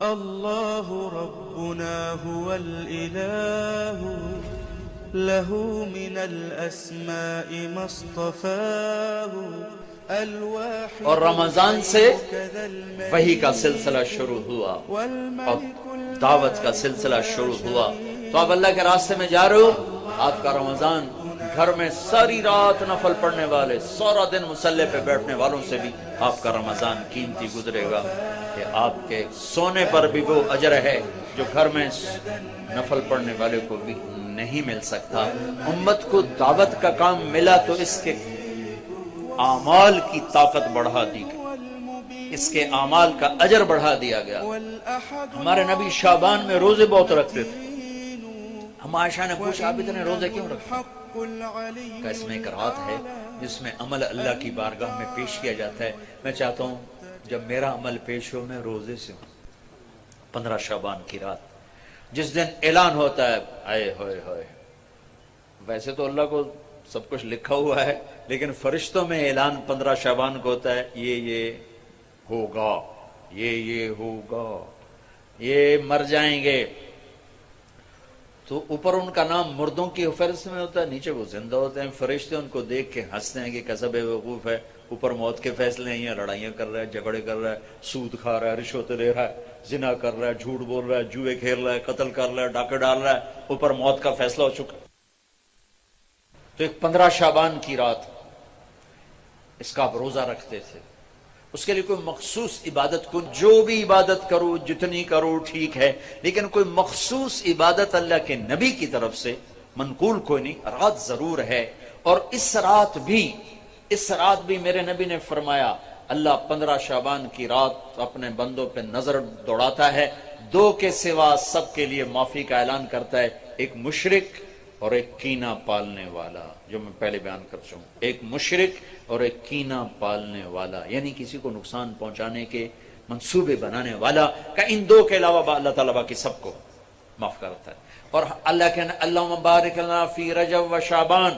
الله ربنا هو الإله له من الأسماء ما اصطفاه الواحد اور رمضان سے وہی کا سلسلہ شروع ہوا اور دعوت کا سلسلہ شروع ہوا. تو آپ اللہ کے راستے میں جا رہے ہو؟ آپ کا رمضان گھر میں ساری رات نفل پڑھنے والے، سارا دن مسلح پہ بیٹھنے والوں سے بھی آپ کا رمضان قیمتی گزرے گا کہ آپ کے سونے پر بھی وہ اجر ہے جو گھر میں نفل پڑھنے والے کو بھی نہیں مل سکتا۔ امت کو دعوت کا کام ملا تو اس کے اعمال کی طاقت بڑھا دی گئی۔ اس کے اعمال کا اجر بڑھا دیا گیا۔ ہمارے نبی شابان میں روزے بہت رکھتے تھے۔ ہم عائشہ نے پوچھا، آپ اتنے روزے کیوں رکھتے حق کا اس میں ایک ہے جس میں عمل اللہ کی بارگاہ میں پیش کیا جاتا ہے؟ میں چاہتا ہوں جب میرا عمل پیش ہو، میں روزے سے ہوں۔ پندرہ شابان کی رات۔ جس دن اعلان ہوتا ہے، آئے ہوئے ہوئے۔ ویسے تو اللہ کو سب کچھ لکھا ہوا ہے، لیکن فرشتوں میں اعلان پندرہ شابان کو ہوتا ہے، یہ یہ ہوگا، یہ یہ ہوگا، یہ مر جائیں گے۔ تو اوپر ان کا نام مردوں کی فہرست میں ہوتا ہے، نیچے وہ زندہ ہوتے ہیں، فرشتے ان کو دیکھ کے ہنستے ہیں کہ کیسا بے وقوف ہے، اوپر موت کے فیصلے ہیں یا لڑائیاں کر رہا ہے، جھگڑے کر رہا ہے، سود کھا رہا ہے، رشوت لے رہا ہے، زنا کر رہا ہے، جھوٹ بول رہا ہے، جوئے کھیل رہا ہے، قتل کر رہا ہے، ڈاکے ڈال رہا ہے، اوپر موت کا فیصلہ ہو چکا تو ایک پندرہ شابان کی رات اس کا آپ روزہ رکھتے تھے۔ اس کے لیے کوئی مخصوص عبادت کو جو بھی عبادت کرو، جتنی کرو ٹھیک ہے، لیکن کوئی مخصوص عبادت اللہ کے نبی کی طرف سے منقول کوئی نہیں، رات ضرور ہے۔ اور اس رات بھی، اس رات بھی میرے نبی نے فرمایا، اللہ پندرہ شابان کی رات اپنے بندوں پہ نظر دوڑاتا ہے، دو کے سوا سب کے لیے معافی کا اعلان کرتا ہے۔ ایک مشرق اور ایک کینا پالنے والا، جو میں پہلے بیان کر چکا ہوں۔ ایک مشرق اور ایک کینا پالنے والا یعنی کسی کو نقصان پہنچانے کے منصوبے بنانے والا کا ان دو کے علاوہ اللہ تعالیٰ باقی سب کو معاف کرتا ہے۔ اور اللہ کے اللہ مبارک اللہ فی رجب و شابان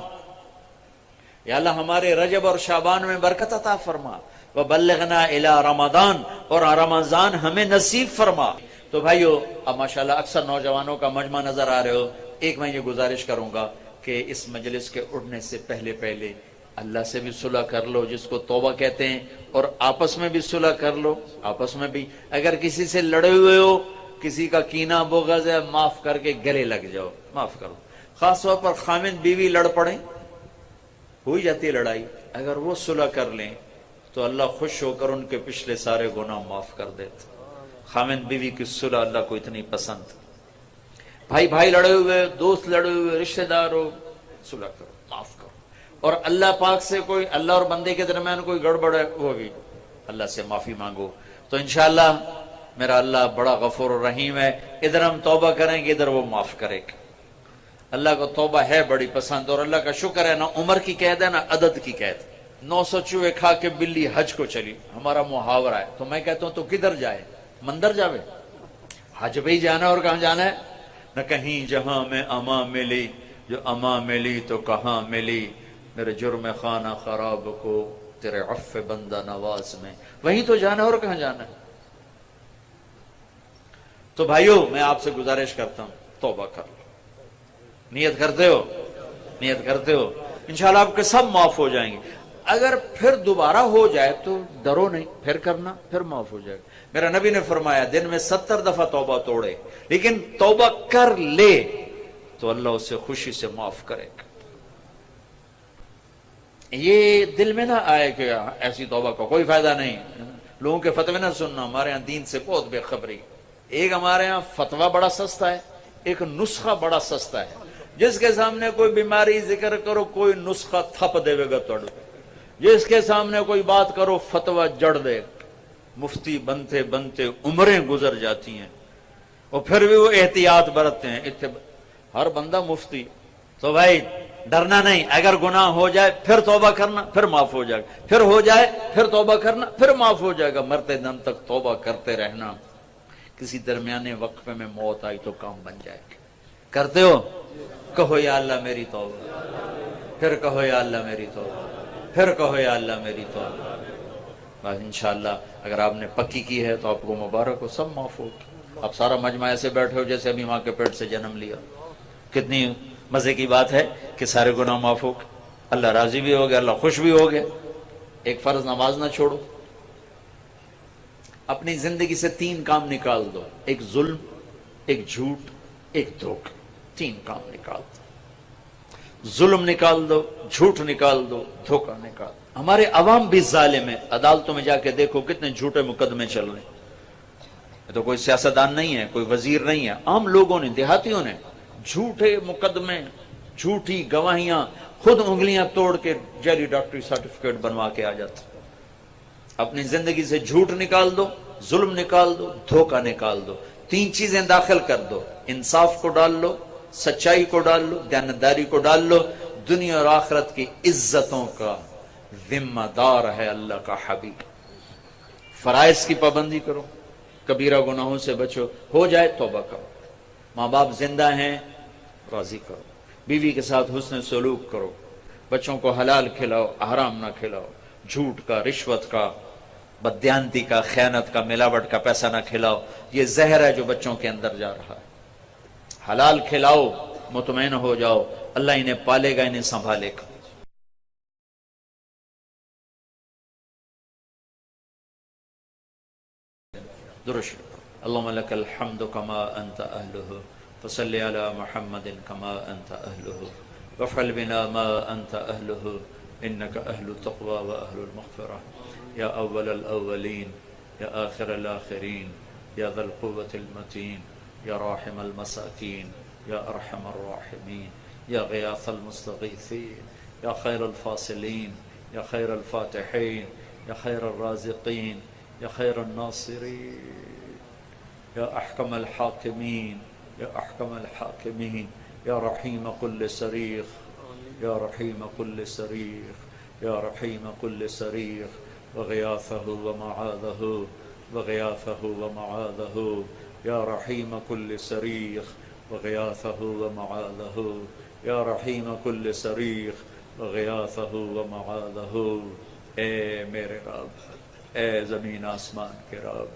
یا اللہ، ہمارے رجب اور شابان میں برکت عطا فرما۔ وہ بلغنا الا رمضان، اور رمضان ہمیں نصیب فرما۔ تو بھائیو، اب ماشاءاللہ اکثر نوجوانوں کا مجمع نظر آ رہے ہو۔ ایک میں یہ گزارش کروں گا کہ اس مجلس کے اٹھنے سے پہلے پہلے اللہ سے بھی صلح کر لو، جس کو توبہ کہتے ہیں، اور آپس میں بھی صلح کر لو، آپس میں بھی۔ اگر کسی سے لڑے ہوئے ہو، کسی کا کینا بغض ہے، معاف کر کے گلے لگ جاؤ، معاف کرو۔ خاص طور پر خامن بیوی لڑ پڑیں ہوئی جاتی ہے لڑائی۔ اگر وہ صلح کر لیں، تو اللہ خوش ہو کر ان کے پچھلے سارے گناہ معاف کر دیتے خامن بیوی کی صلح اللہ کو اتنی پسند۔ بھائی بھائی لڑے ہوئے، دوست لڑے ہوئے، رشتہ دار ہو صلح کرو معاف کرو۔ اور اللہ پاک سے کوئی، اللہ اور بندے کے درمیان کوئی گڑبڑ ہے، وہ بھی اللہ سے معافی مانگو۔ تو انشاءاللہ میرا اللہ بڑا غفور رحیم ہے۔ ادھر ہم توبہ کریں گے، ادھر وہ معاف کرے گا۔ اللہ کو توبہ ہے بڑی پسند، اور اللہ کا شکر ہے، نہ عمر کی قید ہے، نہ عدد کی قید۔ نو سو چوہے کھا کے بلی حج کو چلی۔ ہمارا محاورہ ہے۔ تو میں کہتا ہوں، تو کدھر جائے؟ مندر جاوے؟ حج بھی جانا اور کہاں جانا ہے؟ نہ کہیں جہاں میں اما ملی، جو اما ملی تو کہاں ملی؟ میرے جرم خانہ خراب کو تیرے عف بندہ نواز میں۔ وہیں تو جانا اور کہاں جانا ہے؟ تو بھائیو، میں آپ سے گزارش کرتا ہوں، توبہ کر لو۔ نیت کرتے ہو؟ نیت کرتے ہو؟ انشاءاللہ آپ کے سب معاف ہو جائیں گے۔ اگر پھر دوبارہ ہو جائے تو ڈرو نہیں، پھر کرنا، پھر معاف ہو جائے گا۔ میرا نبی نے فرمایا، دن میں ستر دفعہ توبہ توڑے، لیکن توبہ کر لے تو اللہ اسے خوشی سے معاف کرے گا۔ یہ دل میں نہ آئے کہ ایسی توبہ کا کوئی فائدہ نہیں۔ لوگوں کے فتوے نہ سننا، ہمارے یہاں دین سے بہت بے خبری۔ ایک ہمارے یہاں فتویٰ بڑا سستا ہے، ایک نسخہ بڑا سستا ہے۔ جس کے سامنے کوئی بیماری، ذکر کرو، کوئی نسخہ تھپ دے گا توڑ جس کے سامنے کوئی بات کرو، فتویٰ جڑ دے۔ مفتی بنتے بنتے عمریں گزر جاتی ہیں۔ اور پھر بھی وہ احتیاط برتتے ہیں۔ اتب- ہر بندہ مفتی۔ تو بھائی، ڈرنا نہیں۔ اگر گناہ ہو جائے، پھر توبہ کرنا، پھر معاف ہو جائے۔ گا پھر ہو جائے، پھر توبہ کرنا، پھر معاف ہو جائے گا۔ مرتے دم تک توبہ کرتے رہنا۔ کسی درمیانے وقفے میں موت آئی تو کام بن جائے۔ گا کرتے ہو؟ کہو یا اللہ میری توبہ۔ پھر کہو یا اللہ میری توبہ۔ پھر کہو یا اللہ میری توبہ کہا انشاءاللہ اگر آپ نے پکی کی ہے تو آپ کو مبارک ہو، سب معاف ہو۔ آپ سارا مجمع ایسے بیٹھے ہو جیسے ابھی ماں کے پیٹ سے جنم لیا۔ کتنی مزے کی بات ہے کہ سارے گناہ معاف ہو اللہ راضی بھی ہو گیا اللہ خوش بھی ہو گیا ایک فرض نماز نہ چھوڑو۔ اپنی زندگی سے تین کام نکال دو۔ ایک ظلم، ایک جھوٹ، ایک دھوکہ۔ تین کام نکال دو۔ ظلم نکال دو، جھوٹ نکال دو، دھوکہ نکال دو۔ ہمارے عوام بھی ظالم ہے عدالتوں میں جا کے دیکھو کتنے جھوٹے مقدمے چل رہے ہیں۔ تو کوئی سیاستدان نہیں ہے، کوئی وزیر نہیں ہے۔ عام لوگوں نے، دیہاتیوں نے جھوٹے مقدمے، جھوٹی گواہیاں، خود انگلیاں توڑ کے جیلی ڈاکٹری سرٹیفکیٹ بنوا کے آ جاتے اپنی زندگی سے جھوٹ نکال دو، ظلم نکال دو، دھوکہ نکال دو۔ تین چیزیں داخل کر دو۔ انصاف کو ڈال لو سچائی کو ڈال لو، دیانتداری کو ڈال لو، دنیا اور آخرت کی عزتوں کا ذمہ دار ہے اللہ کا حبیب۔ فرائض کی پابندی کرو، کبیرہ گناہوں سے بچو، ہو جائے توبہ کرو۔ ماں باپ زندہ ہیں، راضی کرو۔ بیوی کے ساتھ حسن سلوک کرو۔ بچوں کو حلال کھلاؤ حرام نہ کھلاؤ۔ جھوٹ کا، رشوت کا بدیانتی کا، خیانت کا، ملاوٹ کا پیسہ نہ کھلاؤ۔ یہ زہر ہے جو بچوں کے اندر جا رہا ہے۔ حلال کھلاؤ، مطمئن ہو جاؤ۔ اللہ انہیں پالے گا، انہیں سنبھالے گا۔ درش اللهم لك الحمد كما أنت أهله فصل على محمد كما أنت أهله وافعل بنا ما أنت أهله إنك أهل التقوى وأهل المغفرة يا أول الأولين يا آخر الآخرين يا ذا القوة المتين يا راحم المساكين، يا أرحم الراحمين، يا غياث المستغيثين، يا خير الفاصلين، يا خير الفاتحين، يا خير الرازقين، يا خير الناصرين، يا أحكم الحاكمين، يا أحكم الحاكمين، يا رحيم كل صريخ، يا رحيم كل صريخ، يا رحيم كل صريخ، وغياثه ومعاذه وغياثه ومعاذه يا رحيم كل صريخ وغياثه ومعاذه. يا رحيم كل صريخ وغياثه ومعاذه. اے میرے رب، اے زمین آسمان کے رب،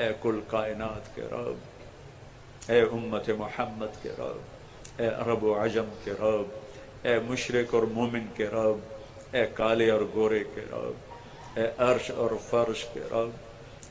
اے کل کائنات کے رب، اے امت محمد کے رب، اے عرب و عجم کے رب، اے مشرق اور مومن کے رب، اے کالے اور گورے کے رب، اے عرش اور فرش کے رب،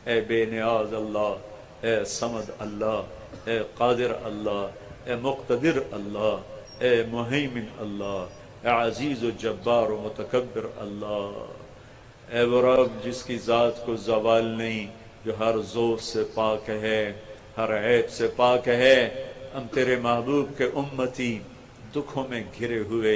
اے بے نیاز اللہ اے سمد اللہ، اے قادر اللہ، اے مقتدر اللہ، اے محیمن اللہ، اے عزیز و جبار و متکبر اللہ۔ اے وہ رب جس کی ذات کو زوال نہیں، جو ہر زور سے پاک ہے، ہر عیب سے پاک ہے، ہم تیرے محبوب کے امتی دکھوں میں گھرے ہوئے،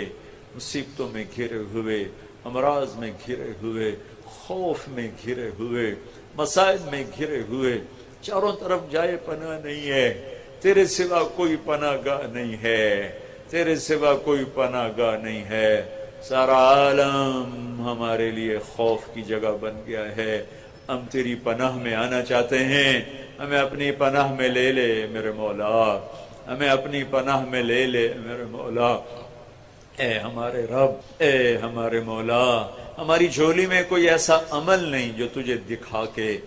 مصیبتوں میں گھرے ہوئے امراض میں گھرے ہوئے، خوف میں گھرے ہوئے، مسائل میں گھرے ہوئے چاروں طرف جائے پناہ نہیں ہے۔ تیرے سوا کوئی پناہ گاہ نہیں ہے۔ تیرے سوا کوئی پناہ گاہ نہیں ہے۔ سارا عالم ہمارے لیے خوف کی جگہ بن گیا ہے۔ ہم تیری پناہ میں آنا چاہتے ہیں۔ ہمیں اپنی پناہ میں لے لے میرے مولا۔ ہمیں اپنی پناہ میں لے لے میرے مولا۔ اے ہمارے رب، اے ہمارے مولا، ہماری جھولی میں کوئی ایسا عمل نہیں جو تجھے دکھا کے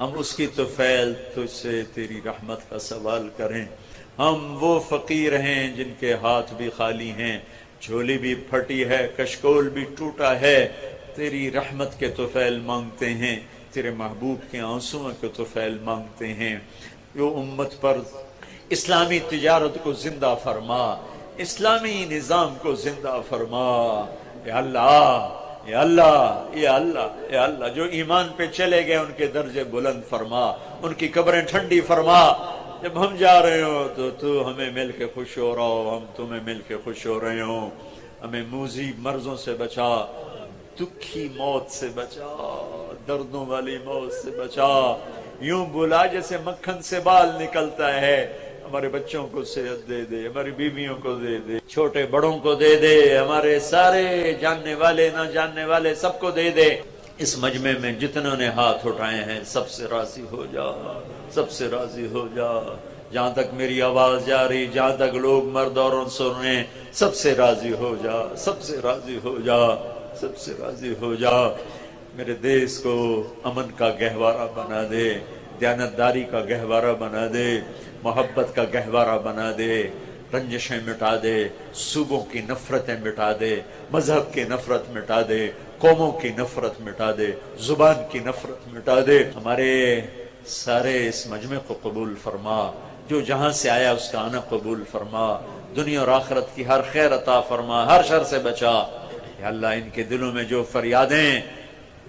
ہم اس کی تو فیل تجھ سے تیری رحمت کا سوال کریں۔ ہم وہ فقیر ہیں جن کے ہاتھ بھی خالی ہیں۔ جھولی بھی پھٹی ہے، کشکول بھی ٹوٹا ہے۔ تیری رحمت کے تو فیل مانگتے ہیں، تیرے محبوب کے آنسوں کے تو فیل مانگتے ہیں۔ جو امت پر اسلامی تجارت کو زندہ فرما، اسلامی نظام کو زندہ فرما۔ یا اللہ یا اللہ یا اللہ یا اللہ، جو ایمان پہ چلے گئے، ان کے درجے بلند فرما، ان کی قبریں ٹھنڈی فرما۔ جب ہم جا رہے ہو تو تو ہمیں مل کے خوش ہو رہا ہو، ہم تمہیں مل کے خوش ہو رہے ہو۔ ہمیں موزی مرضوں سے بچا، دکھی موت سے بچا، دردوں والی موت سے بچا۔ یوں بلا جیسے مکھن سے بال نکلتا ہے۔ ہمارے بچوں کو صحت دے دے، ہماری بیویوں کو دے دے، چھوٹے بڑوں کو دے دے، ہمارے سارے جاننے والے، نہ جاننے والے سب کو دے دے۔ اس مجمع میں جتنوں نے ہاتھ اٹھائے ہیں، سب سے راضی ہو جا، سب سے راضی ہو جا۔ جہاں تک میری آواز جا رہی، جہاں تک لوگ مرد اور سن رہے ہیں، سب سے راضی ہو جا، سب سے راضی ہو جا، سب سے راضی ہو جا۔ میرے دیس کو امن کا گہوارہ بنا دے، دیانتداری کا گہوارہ بنا دے۔ محبت کا گہوارہ بنا دے، رنجشیں مٹا دے، صوبوں کی نفرتیں مٹا دے، مذہب کی نفرت مٹا دے، قوموں کی نفرت مٹا دے، زبان کی نفرت مٹا دے۔ ہمارے سارے اس مجمع کو قبول فرما۔ جو جہاں سے آیا اس کا آنا قبول فرما۔ دنیا اور آخرت کی ہر خیر عطا فرما، ہر شر سے بچا۔ یا اللہ، ان کے دلوں میں جو فریادیں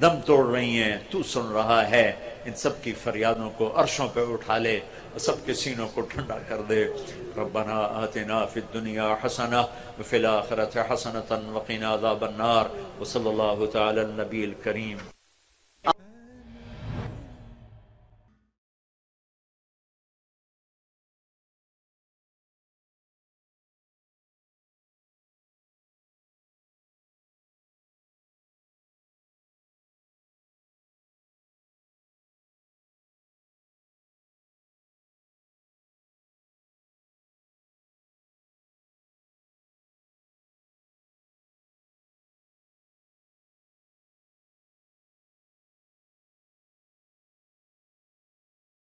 دم توڑ رہی ہیں، تو سن رہا ہے۔ ان سب کی فریادوں کو عرشوں پہ اٹھا لے اور سب کے سینوں کو ٹھنڈا کر دے۔ ربنا آتنا فی الدنیا حسنہ وفی الآخرت حسنة وقنا عذاب النار۔ وصلی اللہ تعالی النبی الکریم۔